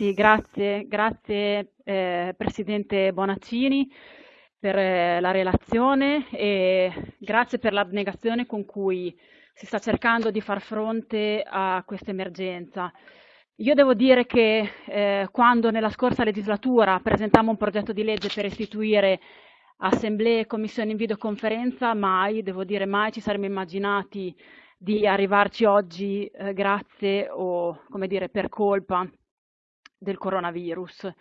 Sì, grazie, grazie eh, Presidente Bonaccini per eh, la relazione e grazie per l'abnegazione con cui si sta cercando di far fronte a questa emergenza. Io devo dire che eh, quando nella scorsa legislatura presentammo un progetto di legge per istituire assemblee e commissioni in videoconferenza, mai, devo dire mai, ci saremmo immaginati di arrivarci oggi eh, grazie o, come dire, per colpa del coronavirus.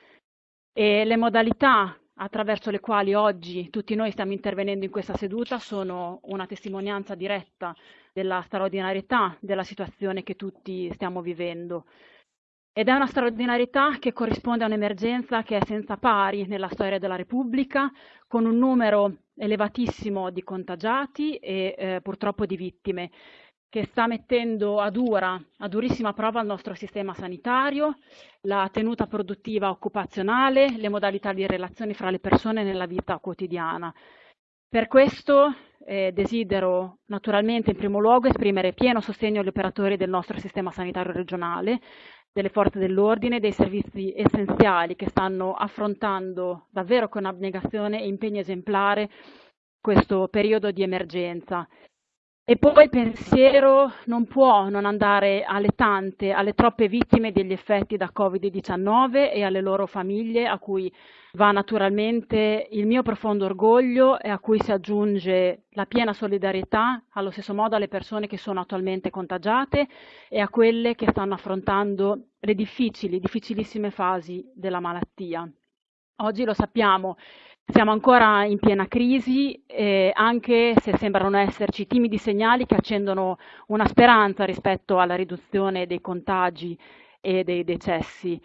E le modalità attraverso le quali oggi tutti noi stiamo intervenendo in questa seduta sono una testimonianza diretta della straordinarietà della situazione che tutti stiamo vivendo. Ed è una straordinarietà che corrisponde a un'emergenza che è senza pari nella storia della Repubblica, con un numero elevatissimo di contagiati e eh, purtroppo di vittime che sta mettendo a dura, a durissima prova il nostro sistema sanitario, la tenuta produttiva occupazionale, le modalità di relazione fra le persone nella vita quotidiana. Per questo eh, desidero naturalmente in primo luogo esprimere pieno sostegno agli operatori del nostro sistema sanitario regionale, delle forze dell'ordine, dei servizi essenziali che stanno affrontando davvero con abnegazione e impegno esemplare questo periodo di emergenza e poi il pensiero non può non andare alle tante, alle troppe vittime degli effetti da Covid-19 e alle loro famiglie, a cui va naturalmente il mio profondo orgoglio e a cui si aggiunge la piena solidarietà, allo stesso modo alle persone che sono attualmente contagiate e a quelle che stanno affrontando le difficili, difficilissime fasi della malattia. Oggi lo sappiamo, siamo ancora in piena crisi, eh, anche se sembrano esserci timidi segnali che accendono una speranza rispetto alla riduzione dei contagi e dei decessi.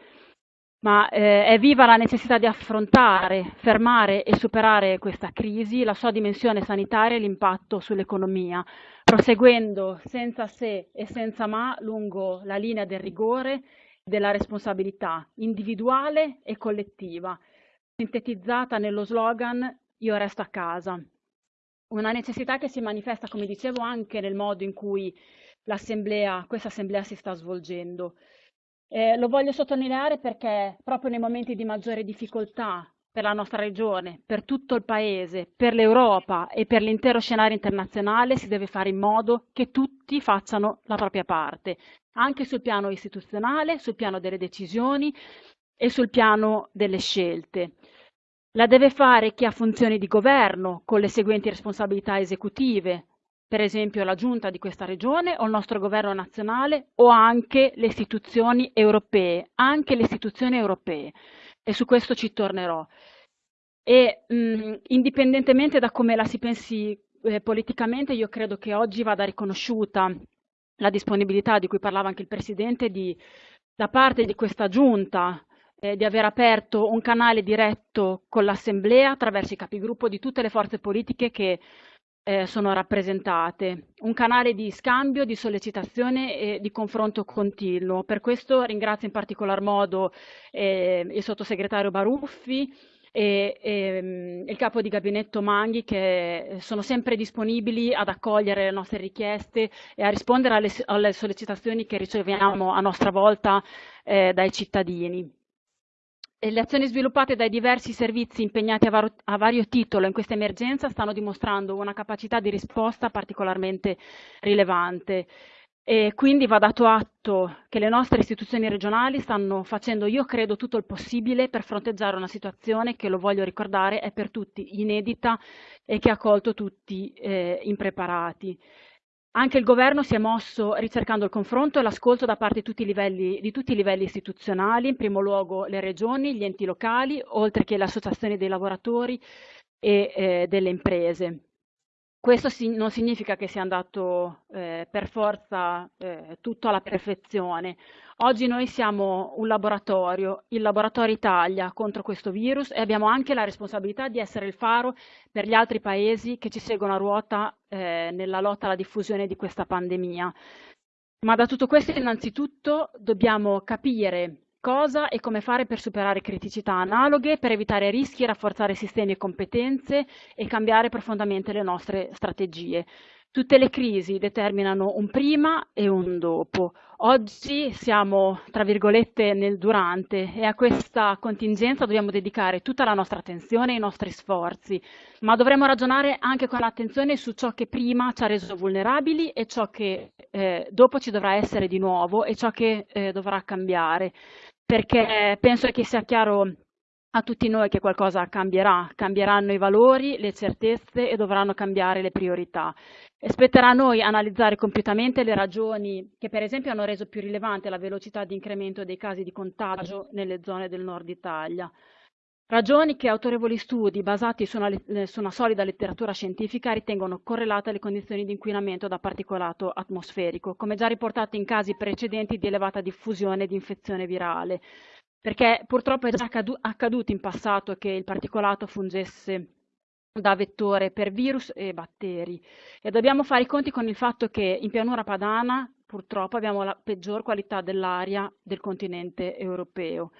Ma eh, è viva la necessità di affrontare, fermare e superare questa crisi, la sua dimensione sanitaria e l'impatto sull'economia, proseguendo senza se e senza ma lungo la linea del rigore, della responsabilità individuale e collettiva sintetizzata nello slogan Io resto a casa. Una necessità che si manifesta, come dicevo, anche nel modo in cui questa assemblea si sta svolgendo. Eh, lo voglio sottolineare perché proprio nei momenti di maggiore difficoltà per la nostra regione, per tutto il Paese, per l'Europa e per l'intero scenario internazionale si deve fare in modo che tutti facciano la propria parte, anche sul piano istituzionale, sul piano delle decisioni e sul piano delle scelte. La deve fare chi ha funzioni di governo con le seguenti responsabilità esecutive, per esempio la giunta di questa regione o il nostro governo nazionale o anche le istituzioni europee, anche le istituzioni europee. E su questo ci tornerò. E mh, indipendentemente da come la si pensi eh, politicamente, io credo che oggi vada riconosciuta la disponibilità di cui parlava anche il Presidente di, da parte di questa giunta eh, di aver aperto un canale diretto con l'Assemblea attraverso i capigruppo di tutte le forze politiche che eh, sono rappresentate, un canale di scambio, di sollecitazione e di confronto continuo. Per questo ringrazio in particolar modo eh, il sottosegretario Baruffi, e, e, mm, il capo di gabinetto Manghi che sono sempre disponibili ad accogliere le nostre richieste e a rispondere alle, alle sollecitazioni che riceviamo a nostra volta eh, dai cittadini le azioni sviluppate dai diversi servizi impegnati a, vario, a vario titolo in questa emergenza stanno dimostrando una capacità di risposta particolarmente rilevante. E quindi va dato atto che le nostre istituzioni regionali stanno facendo, io credo, tutto il possibile per fronteggiare una situazione che, lo voglio ricordare, è per tutti inedita e che ha colto tutti eh, impreparati. Anche il governo si è mosso ricercando il confronto e l'ascolto da parte di tutti, livelli, di tutti, i livelli istituzionali, in primo luogo le regioni, gli enti locali, oltre che le associazioni dei lavoratori e eh, delle imprese. Questo non significa che sia andato eh, per forza eh, tutto alla perfezione. Oggi noi siamo un laboratorio, il Laboratorio Italia contro questo virus e abbiamo anche la responsabilità di essere il faro per gli altri paesi che ci seguono a ruota eh, nella lotta alla diffusione di questa pandemia. Ma da tutto questo innanzitutto dobbiamo capire cosa e come fare per superare criticità analoghe, per evitare rischi, rafforzare sistemi e competenze e cambiare profondamente le nostre strategie. Tutte le crisi determinano un prima e un dopo. Oggi siamo, tra virgolette, nel durante e a questa contingenza dobbiamo dedicare tutta la nostra attenzione e i nostri sforzi, ma dovremo ragionare anche con attenzione su ciò che prima ci ha reso vulnerabili e ciò che eh, dopo ci dovrà essere di nuovo e ciò che eh, dovrà cambiare, perché penso che sia chiaro a tutti noi che qualcosa cambierà, cambieranno i valori, le certezze e dovranno cambiare le priorità. E spetterà a noi analizzare compiutamente le ragioni che per esempio hanno reso più rilevante la velocità di incremento dei casi di contagio nelle zone del nord Italia. Ragioni che autorevoli studi basati su una, su una solida letteratura scientifica ritengono correlate alle condizioni di inquinamento da particolato atmosferico, come già riportato in casi precedenti di elevata diffusione di infezione virale, perché purtroppo è già accaduto in passato che il particolato fungesse da vettore per virus e batteri e dobbiamo fare i conti con il fatto che in pianura padana purtroppo abbiamo la peggior qualità dell'aria del continente europeo.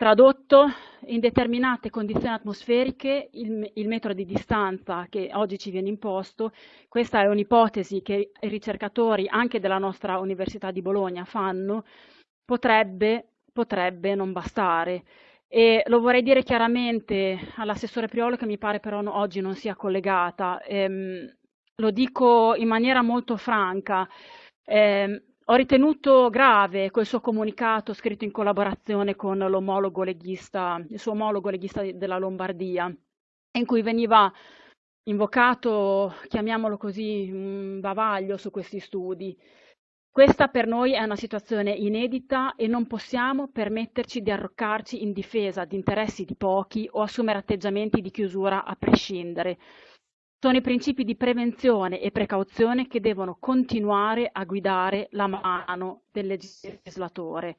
Tradotto, in determinate condizioni atmosferiche il, il, metro di distanza che oggi ci viene imposto, questa è un'ipotesi che i ricercatori anche della nostra Università di Bologna fanno, potrebbe potrebbe non bastare. E lo vorrei dire chiaramente all'assessore Priolo che mi pare però no, oggi non sia collegata. Ehm, lo dico in maniera molto franca. Eh, ho ritenuto grave quel suo comunicato scritto in collaborazione con l'omologo leghista, il suo omologo leghista della Lombardia, in cui veniva invocato, chiamiamolo così, un bavaglio su questi studi. Questa per noi è una situazione inedita e non possiamo permetterci di arroccarci in difesa di interessi di pochi o assumere atteggiamenti di chiusura a prescindere. Sono i principi di prevenzione e precauzione che devono continuare a guidare la mano del legislatore.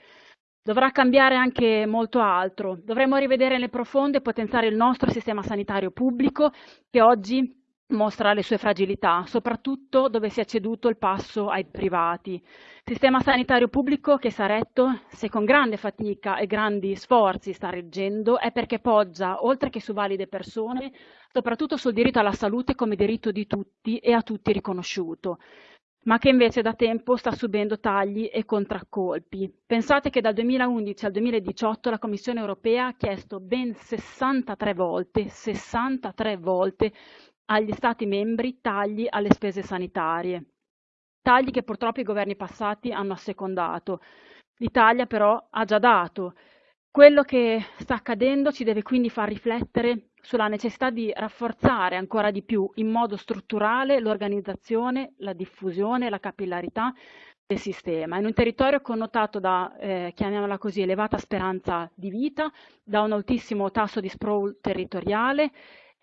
Dovrà cambiare anche molto altro. Dovremo rivedere nel profondo e potenziare il nostro sistema sanitario pubblico che oggi mostra le sue fragilità, soprattutto dove si è ceduto il passo ai privati. Sistema sanitario pubblico che Saretto, se con grande fatica e grandi sforzi sta reggendo, è perché poggia, oltre che su valide persone, soprattutto sul diritto alla salute come diritto di tutti e a tutti riconosciuto ma che invece da tempo sta subendo tagli e contraccolpi. Pensate che dal 2011 al 2018 la Commissione europea ha chiesto ben 63 volte, 63 volte agli Stati membri tagli alle spese sanitarie, tagli che purtroppo i governi passati hanno assecondato. L'Italia però ha già dato. Quello che sta accadendo ci deve quindi far riflettere sulla necessità di rafforzare ancora di più in modo strutturale l'organizzazione, la diffusione, la capillarità del sistema. In un territorio connotato da, eh, chiamiamola così, elevata speranza di vita, da un altissimo tasso di sprawl territoriale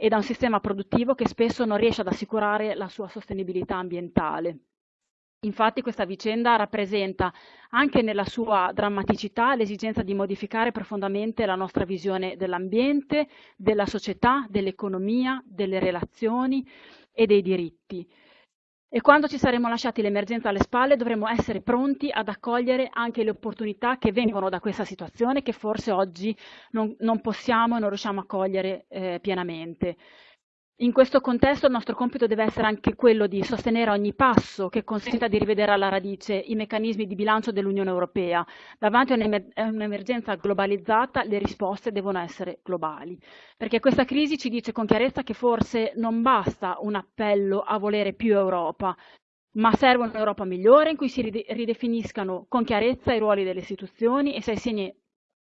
e da un sistema produttivo che spesso non riesce ad assicurare la sua sostenibilità ambientale. Infatti questa vicenda rappresenta anche nella sua drammaticità l'esigenza di modificare profondamente la nostra visione dell'ambiente, della società, dell'economia, delle relazioni e dei diritti. E quando ci saremo lasciati l'emergenza alle spalle dovremo essere pronti ad accogliere anche le opportunità che vengono da questa situazione che forse oggi non, non possiamo e non riusciamo a cogliere eh, pienamente. In questo contesto il nostro compito deve essere anche quello di sostenere ogni passo che consenta di rivedere alla radice i meccanismi di bilancio dell'Unione Europea. Davanti a un'emergenza globalizzata le risposte devono essere globali, perché questa crisi ci dice con chiarezza che forse non basta un appello a volere più Europa, ma serve un'Europa migliore in cui si ridefiniscano con chiarezza i ruoli delle istituzioni e si assegni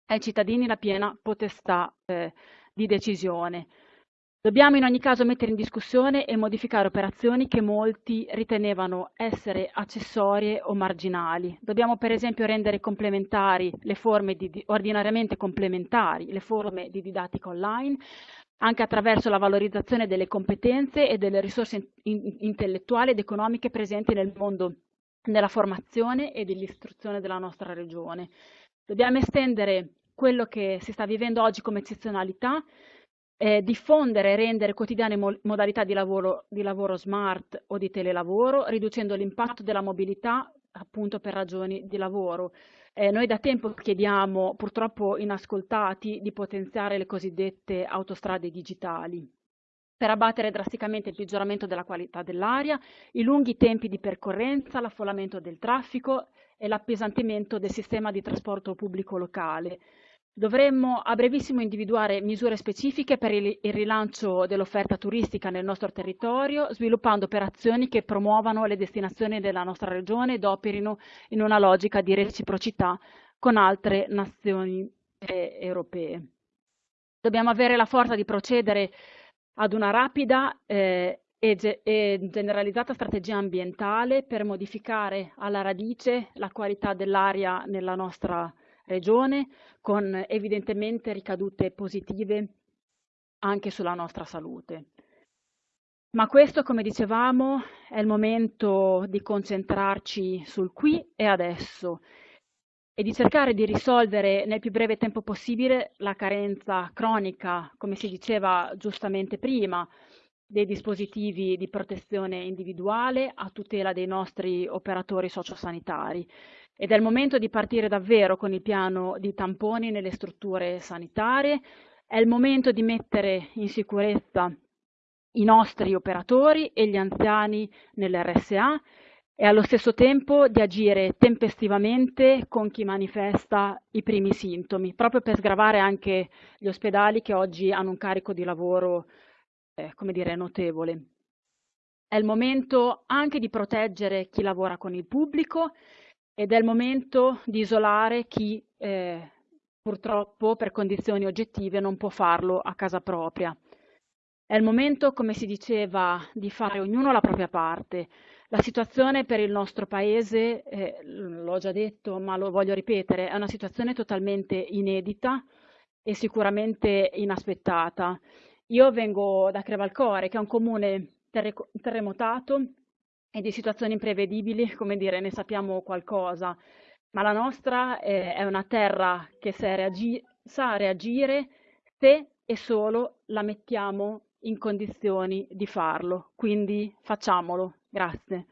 ai cittadini la piena potestà eh, di decisione. Dobbiamo in ogni caso mettere in discussione e modificare operazioni che molti ritenevano essere accessorie o marginali. Dobbiamo per esempio rendere complementari le forme di, ordinariamente complementari, le forme di didattica online, anche attraverso la valorizzazione delle competenze e delle risorse in, intellettuali ed economiche presenti nel mondo della formazione e dell'istruzione della nostra regione. Dobbiamo estendere quello che si sta vivendo oggi come eccezionalità eh, diffondere e rendere quotidiane mo modalità di lavoro, di lavoro smart o di telelavoro, riducendo l'impatto della mobilità appunto per ragioni di lavoro. Eh, noi da tempo chiediamo, purtroppo inascoltati, di potenziare le cosiddette autostrade digitali. per abbattere drasticamente il peggioramento della qualità dell'aria, i lunghi tempi di percorrenza, l'affollamento del traffico e l'appesantimento del sistema di trasporto pubblico locale. Dovremmo a brevissimo individuare misure specifiche per il rilancio dell'offerta turistica nel nostro territorio, sviluppando operazioni che promuovano le destinazioni della nostra regione ed operino in una logica di reciprocità con altre nazioni eh, europee. Dobbiamo avere la forza di procedere ad una rapida eh, e, ge e generalizzata strategia ambientale per modificare alla radice la qualità dell'aria nella nostra regione, con evidentemente ricadute positive anche sulla nostra salute. Ma questo, come dicevamo, è il momento di concentrarci sul qui e adesso e di cercare di risolvere nel più breve tempo possibile la carenza cronica, come si diceva giustamente prima, dei dispositivi di protezione individuale a tutela dei nostri operatori sociosanitari. Ed è il momento di partire davvero con il piano di tamponi nelle strutture sanitarie, è il momento di mettere in sicurezza i nostri operatori e gli anziani nell'RSA e allo stesso tempo di agire tempestivamente con chi manifesta i primi sintomi, proprio per sgravare anche gli ospedali che oggi hanno un carico di lavoro, eh, come dire, notevole. È il momento anche di proteggere chi lavora con il pubblico ed è il momento di isolare chi eh, purtroppo per condizioni oggettive non può farlo a casa propria. È il momento, come si diceva, di fare ognuno la propria parte, la situazione per il nostro Paese, eh, l'ho già detto ma lo voglio ripetere, è una situazione totalmente inedita e sicuramente inaspettata. Io vengo da Crevalcore, che è un comune terre terremotato e di situazioni imprevedibili, come dire, ne sappiamo qualcosa, ma la nostra è, è una terra che reagi sa reagire se e solo la mettiamo in condizioni di farlo, quindi facciamolo. Grazie.